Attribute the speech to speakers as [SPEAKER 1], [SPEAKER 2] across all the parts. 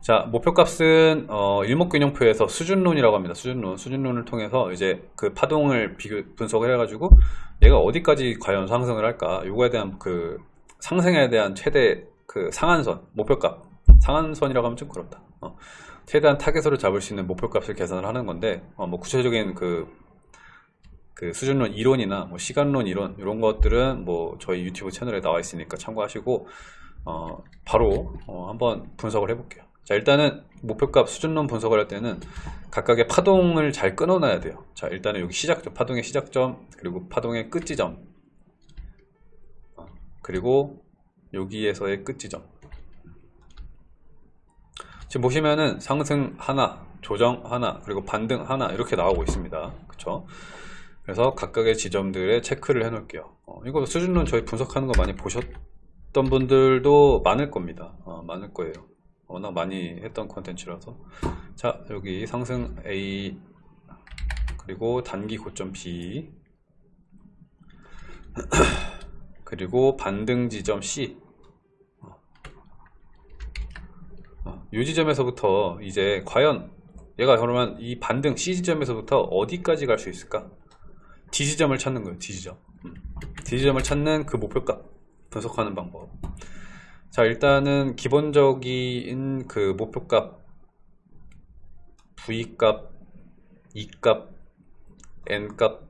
[SPEAKER 1] 자, 목표값은 어, 일목균형표에서 수준론이라고 합니다. 수준론, 수준론을 통해서 이제 그 파동을 비교 분석을 해가지고 얘가 어디까지 과연 상승을 할까? 요거에 대한 그 상승에 대한 최대 그 상한선, 목표값, 상한선이라고 하면 좀 그렇다. 어, 최대한 타겟으로 잡을 수 있는 목표값을 계산을 하는 건데, 어, 뭐 구체적인 그, 그 수준론 이론이나 뭐 시간론 이론 이런 것들은 뭐 저희 유튜브 채널에 나와 있으니까 참고하시고 어, 바로 어, 한번 분석을 해볼게요. 자 일단은 목표값 수준론 분석을 할 때는 각각의 파동을 잘 끊어놔야 돼요. 자 일단은 여기 시작점 파동의 시작점 그리고 파동의 끝지점. 어, 그리고 여기에서의 끝지점. 지금 보시면은 상승 하나 조정 하나 그리고 반등 하나 이렇게 나오고 있습니다. 그쵸? 그래서 각각의 지점들의 체크를 해 놓을게요. 어, 이거 수준론 저희 분석하는 거 많이 보셨던 분들도 많을 겁니다. 어, 많을 거예요 워낙 많이 했던 컨텐츠라서. 자 여기 상승 A 그리고 단기 고점 B. 그리고 반등 지점 C. 어, 이 지점에서부터 이제 과연 얘가 그러면 이 반등 C 지점에서부터 어디까지 갈 수 있을까? D 지점을 찾는 거예요 D 지점. 음. D 지점을 찾는 그 목표값 분석하는 방법 자 일단은 기본적인 그 목표값 V값 E값 N값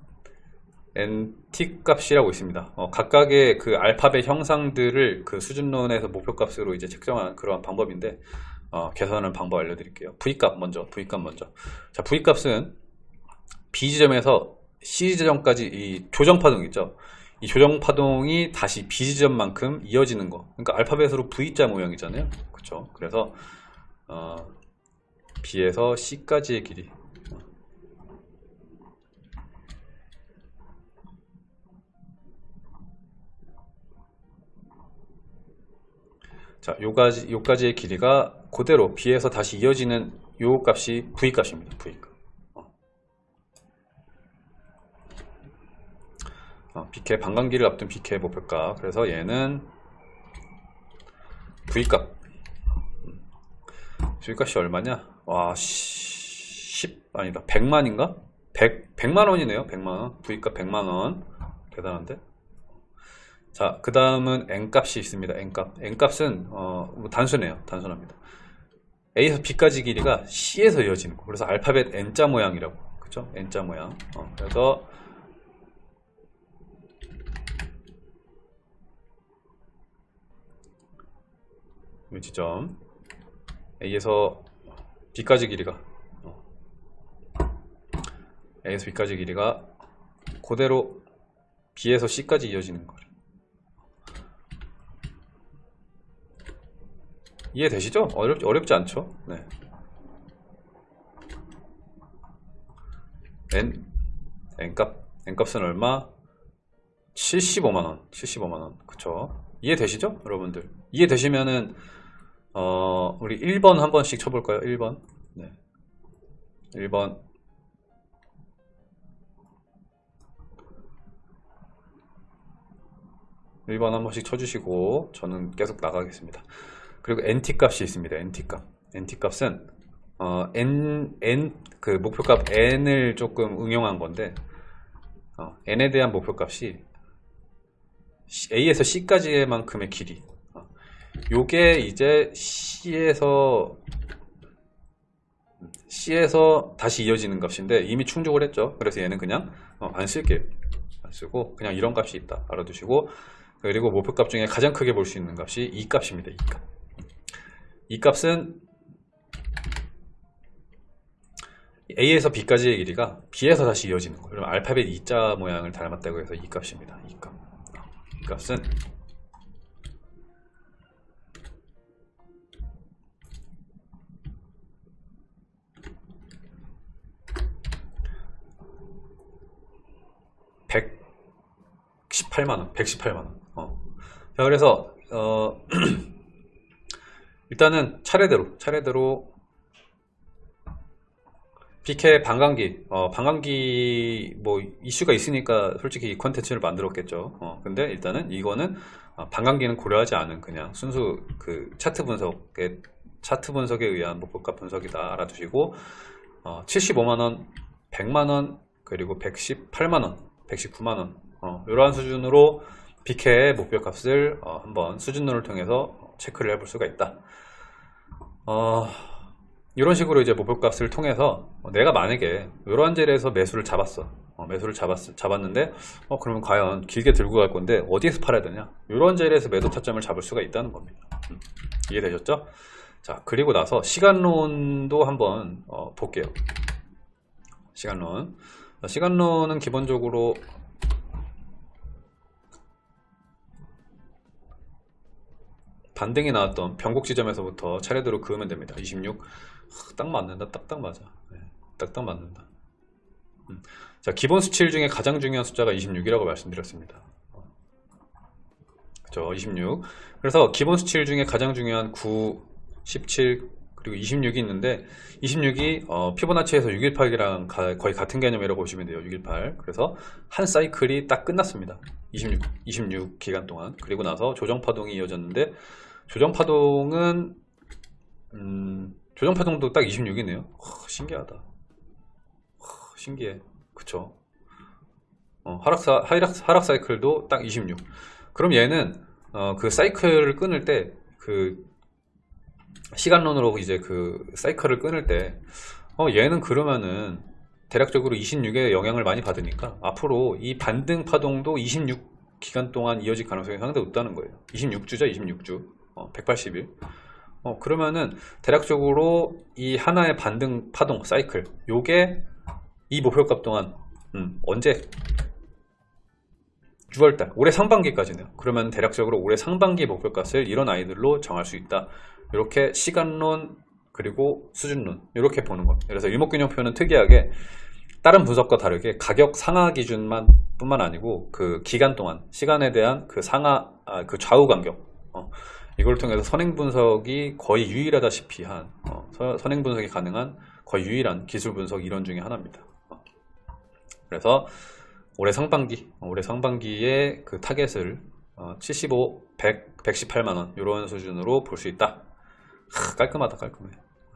[SPEAKER 1] NT 값이라고 있습니다. 어, 각각의 그 알파벳 형상들을 그 수준론에서 목표값으로 이제 책정한 그러한 방법인데 어, 계산하는 방법 알려드릴게요. V값 먼저 V값 먼저. 자 V값은 B 지점에서 C 지점까지 이 조정 파동 있죠 이 조정 파동이 다시 B 지점만큼 이어지는 거. 그러니까 알파벳으로 V자 모양이잖아요. 그렇죠? 그래서 어, B에서 C까지의 길이. 자, 요까지 요까지의 길이가 그대로 B에서 다시 이어지는 요 값이 V 값입니다. V 값. 어, BK 반감기를 앞둔 BK 목표가. 그래서 얘는 V값. V값이 얼마냐? 와 10, 아니다. 100만인가? 100, 100만원이네요. 100만원. V값 100만원. 대단한데? 자 그 다음은 N값이 있습니다. N값. N값은 어, 뭐 단순해요. 단순합니다. A에서 B까지 길이가 C에서 이어지는 거. 그래서 알파벳 N자 모양이라고. 그쵸 N자 모양. 어, 그래서 지점 A에서 B까지 길이가 어. A에서 B까지 길이가 그대로 B에서 C까지 이어지는 거예요 이해되시죠? 어렵, 어렵지 않죠? 네. N N값 N값은 얼마? 75만원 75만원 그쵸 이해되시죠? 여러분들 이해되시면은 어, 우리 1번 한 번씩 쳐볼까요? 1번. 네. 1번. 1번한 번씩 쳐주시고 저는 계속 나가겠습니다. 그리고 NT 값이 있습니다. NT 값. NT 값은 어, N, N, 그 목표값 N을 조금 응용한 건데 어, N에 대한 목표값이 A에서 C까지의 만큼의 길이 요게 이제 C에서 C에서 다시 이어지는 값인데 이미 충족을 했죠. 그래서 얘는 그냥 어, 안 쓸게요 안 쓰고 그냥 이런 값이 있다. 알아두시고 그리고 목표값 중에 가장 크게 볼 수 있는 값이 이 값입니다. 이 값. 이 값은 A에서 B까지의 길이가 B에서 다시 이어지는 거예요. 그럼 알파벳 E자 모양을 닮았다고 해서 이 값입니다. 이 값. 이 값은 118만원 118만원. 어. 자 그래서 어 일단은 차례대로 차례대로 PK 반감기 어, 반감기 뭐 이슈가 있으니까 솔직히 이 컨텐츠를 만들었겠죠. 어, 근데 일단은 이거는 어, 반감기는 고려하지 않은 그냥 순수 그 차트 분석에 차트 분석에 의한 목표가 분석이다 알아두시고 어, 75만원, 100만원, 그리고 118만원, 119만원 어, 이러한 수준으로 BK의 목표값을 어, 한번 수준론을 통해서 체크를 해볼 수가 있다. 어, 이런 식으로 이제 목표값을 통해서 어, 내가 만약에 이러한 자리에서 매수를 잡았어. 어, 매수를 잡았, 잡았는데 어, 그러면 과연 길게 들고 갈 건데 어디에서 팔아야 되냐? 이런 자리에서 매도 타점을 잡을 수가 있다는 겁니다. 음, 이해되셨죠? 자, 그리고 나서 시간론도 한번 어, 볼게요. 시간론. 어, 시간론은 기본적으로 반등이 나왔던 변곡 지점에서부터 차례대로 그으면 됩니다. 26. 하, 딱 맞는다. 딱딱 맞아. 네, 딱딱 맞는다. 음. 자, 기본 수치일 중에 가장 중요한 숫자가 26이라고 말씀드렸습니다. 그죠? 26. 그래서 기본 수치일 중에 가장 중요한 9, 17, 그리고 26이 있는데 26이 어, 피보나치에서 618이랑 거의 같은 개념이라고 보시면 돼요. 618. 그래서 한 사이클이 딱 끝났습니다. 26, 26 기간 동안. 그리고 나서 조정 파동이 이어졌는데 조정 파동은 음, 조정 파동도 딱 26이네요. 신기하다. 하, 신기해. 그쵸? 어, 하락사, 하락, 하락 사이클도 딱 26. 그럼 얘는 어, 그 사이클을 끊을 때 그 시간론으로 이제 그 사이클을 끊을 때 어, 얘는 그러면은 대략적으로 26에 영향을 많이 받으니까 앞으로 이 반등 파동도 26 기간 동안 이어질 가능성이 상당히 높다는 거예요. 26주죠, 26주. 어, 180일. 어, 그러면은 대략적으로 이 하나의 반등 파동 사이클 요게 이 목표값 동안 음, 언제? 6월달 올해 상반기까지네요. 그러면 대략적으로 올해 상반기 목표값을 이런 아이들로 정할 수 있다. 이렇게 시간론 그리고 수준론 이렇게 보는 겁니다. 그래서 일목균형표는 특이하게 다른 분석과 다르게 가격 상하 기준만 뿐만 아니고 그 기간 동안 시간에 대한 그 상하 아, 그 좌우 간격 어, 이걸 통해서 선행 분석이 거의 유일하다시피 한 어, 선행 분석이 가능한 거의 유일한 기술 분석 이론 중에 하나입니다. 어. 그래서 올해 상반기 올해 상반기에 그 타겟을 어, 75, 100, 118만원 이런 수준으로 볼 수 있다. 하, 깔끔하다 깔끔해